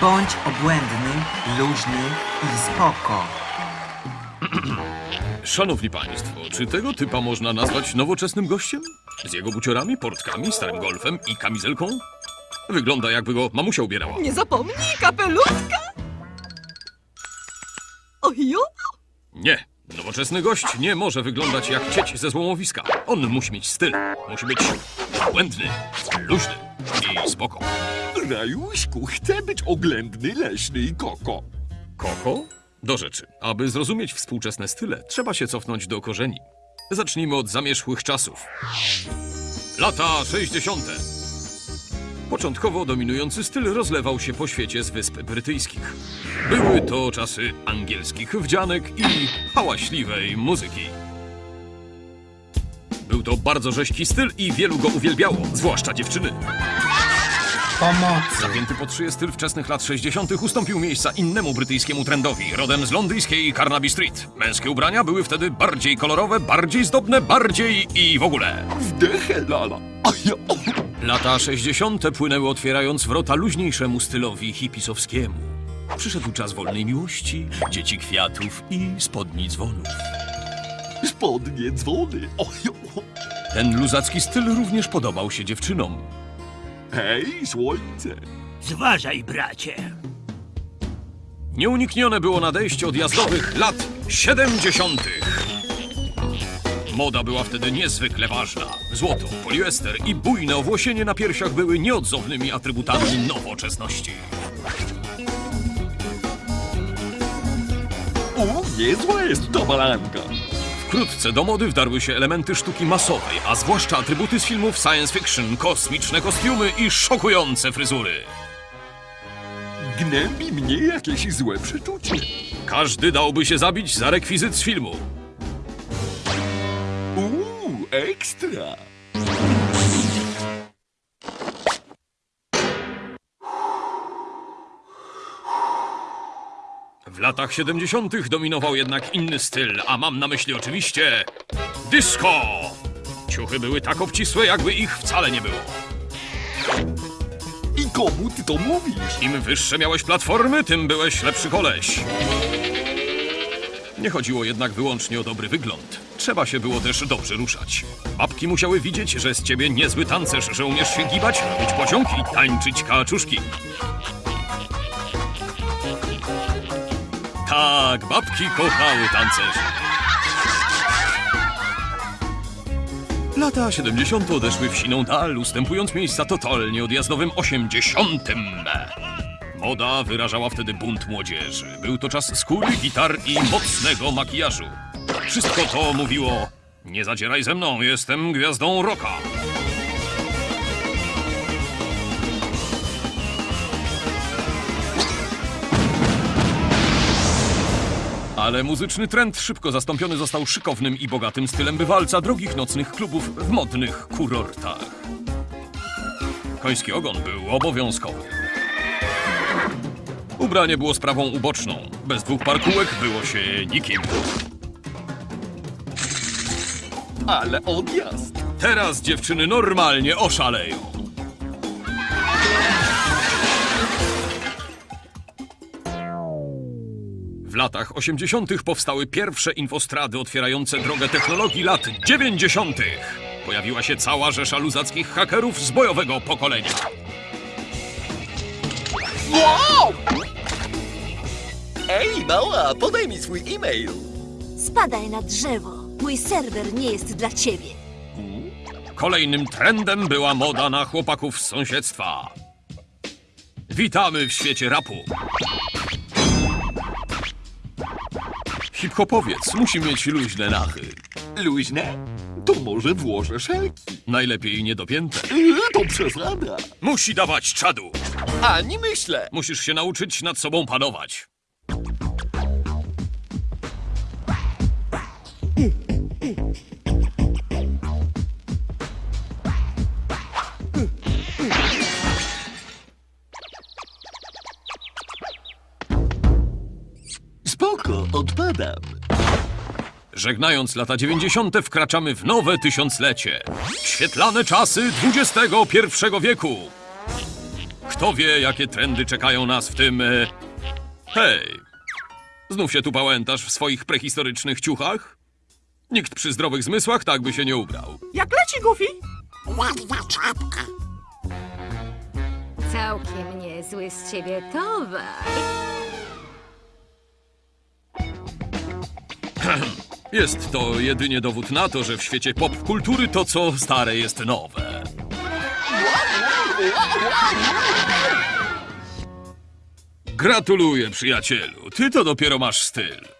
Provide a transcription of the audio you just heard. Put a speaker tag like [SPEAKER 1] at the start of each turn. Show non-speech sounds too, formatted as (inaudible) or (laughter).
[SPEAKER 1] Bądź obłędny, luźny i spoko.
[SPEAKER 2] Szanowni Państwo, czy tego typa można nazwać nowoczesnym gościem? Z jego buciorami, portkami, starym golfem i kamizelką? Wygląda jakby go mamusia ubierała.
[SPEAKER 3] Nie zapomnij kapelutka! Ojo!
[SPEAKER 2] Nie, nowoczesny gość nie może wyglądać jak cieć ze złomowiska. On musi mieć styl. Musi być błędny, luźny spoko.
[SPEAKER 4] Rajuśku, chcę być oględny, leśny i koko.
[SPEAKER 2] Koko? Do rzeczy. Aby zrozumieć współczesne style, trzeba się cofnąć do korzeni. Zacznijmy od zamierzchłych czasów. Lata 60. Początkowo dominujący styl rozlewał się po świecie z Wysp Brytyjskich. Były to czasy angielskich wdzianek i hałaśliwej muzyki. Był to bardzo rzeźki styl i wielu go uwielbiało, zwłaszcza dziewczyny.
[SPEAKER 1] Pomocy.
[SPEAKER 2] Zapięty pod szyję styl wczesnych lat 60. ustąpił miejsca innemu brytyjskiemu trendowi, rodem z londyńskiej Carnaby Street. Męskie ubrania były wtedy bardziej kolorowe, bardziej zdobne, bardziej i w ogóle.
[SPEAKER 4] Wdechę, lala. A ja, o,
[SPEAKER 2] Lata 60. płynęły otwierając wrota luźniejszemu stylowi hipisowskiemu. Przyszedł czas wolnej miłości, dzieci kwiatów i spodni dzwonów.
[SPEAKER 4] spodnie, dzwony. O.
[SPEAKER 2] Ten luzacki styl również podobał się dziewczynom.
[SPEAKER 4] Hej, słońce.
[SPEAKER 5] Zważaj, bracie.
[SPEAKER 2] Nieuniknione było nadejście odjazdowych lat 70. Moda była wtedy niezwykle ważna. Złoto, poliester i bujne owłosienie na piersiach były nieodzownymi atrybutami nowoczesności.
[SPEAKER 4] O, niezła jest ta balanka.
[SPEAKER 2] Wkrótce do mody wdarły się elementy sztuki masowej, a zwłaszcza atrybuty z filmów science fiction, kosmiczne kostiumy i szokujące fryzury.
[SPEAKER 4] Gnębi mnie jakieś złe przeczucie.
[SPEAKER 2] Każdy dałby się zabić za rekwizyt z filmu.
[SPEAKER 4] Uuu, ekstra.
[SPEAKER 2] W latach 70. dominował jednak inny styl, a mam na myśli oczywiście disco. Ciuchy były tak obcisłe, jakby ich wcale nie było.
[SPEAKER 4] I komu ty to mówisz?
[SPEAKER 2] Im wyższe miałeś platformy, tym byłeś lepszy koleś. Nie chodziło jednak wyłącznie o dobry wygląd. Trzeba się było też dobrze ruszać. Babki musiały widzieć, że z ciebie niezły tancerz, że umiesz się gibać, robić pociąg i tańczyć kaczuszki. Tak, babki kochały tancerzy. Lata 70. odeszły w siną dal, ustępując miejsca totalnie odjazdowym 80. Moda wyrażała wtedy bunt młodzieży. Był to czas skóry, gitar i mocnego makijażu. Wszystko to mówiło: Nie zadzieraj ze mną, jestem gwiazdą rocka. Ale muzyczny trend szybko zastąpiony został szykownym i bogatym stylem bywalca drogich nocnych klubów w modnych kurortach. Koński ogon był obowiązkowy. Ubranie było sprawą uboczną. Bez dwóch parkułek było się nikim.
[SPEAKER 4] Ale odjazd.
[SPEAKER 2] Teraz dziewczyny normalnie oszaleją. Latach 80. powstały pierwsze infostrady otwierające drogę technologii lat 90. Pojawiła się cała rzesza luzackich hakerów z bojowego pokolenia.
[SPEAKER 4] Wow! Ej, mała, podaj mi swój e-mail.
[SPEAKER 6] Spadaj na drzewo. Mój serwer nie jest dla ciebie.
[SPEAKER 2] Kolejnym trendem była moda na chłopaków z sąsiedztwa. Witamy w świecie rapu. Hip-hopowiec musi mieć luźne nachy.
[SPEAKER 4] Luźne? To może włożę szelki.
[SPEAKER 2] Najlepiej niedopięte.
[SPEAKER 4] Yy, to przesada.
[SPEAKER 2] Musi dawać czadu.
[SPEAKER 4] Ani myślę.
[SPEAKER 2] Musisz się nauczyć nad sobą panować.
[SPEAKER 4] Odpadam.
[SPEAKER 2] Żegnając lata 90. wkraczamy w nowe tysiąclecie. Świetlane czasy XXI wieku. Kto wie, jakie trendy czekają nas w tym... E... Hej! Znów się tu pałętasz w swoich prehistorycznych ciuchach? Nikt przy zdrowych zmysłach tak by się nie ubrał.
[SPEAKER 3] Jak leci, Goofy?
[SPEAKER 7] Całkiem niezły z ciebie towar. (clears throat)
[SPEAKER 2] Jest to jedynie dowód na to, że w świecie popkultury to, co stare, jest nowe. Gratuluję, przyjacielu. Ty to dopiero masz styl.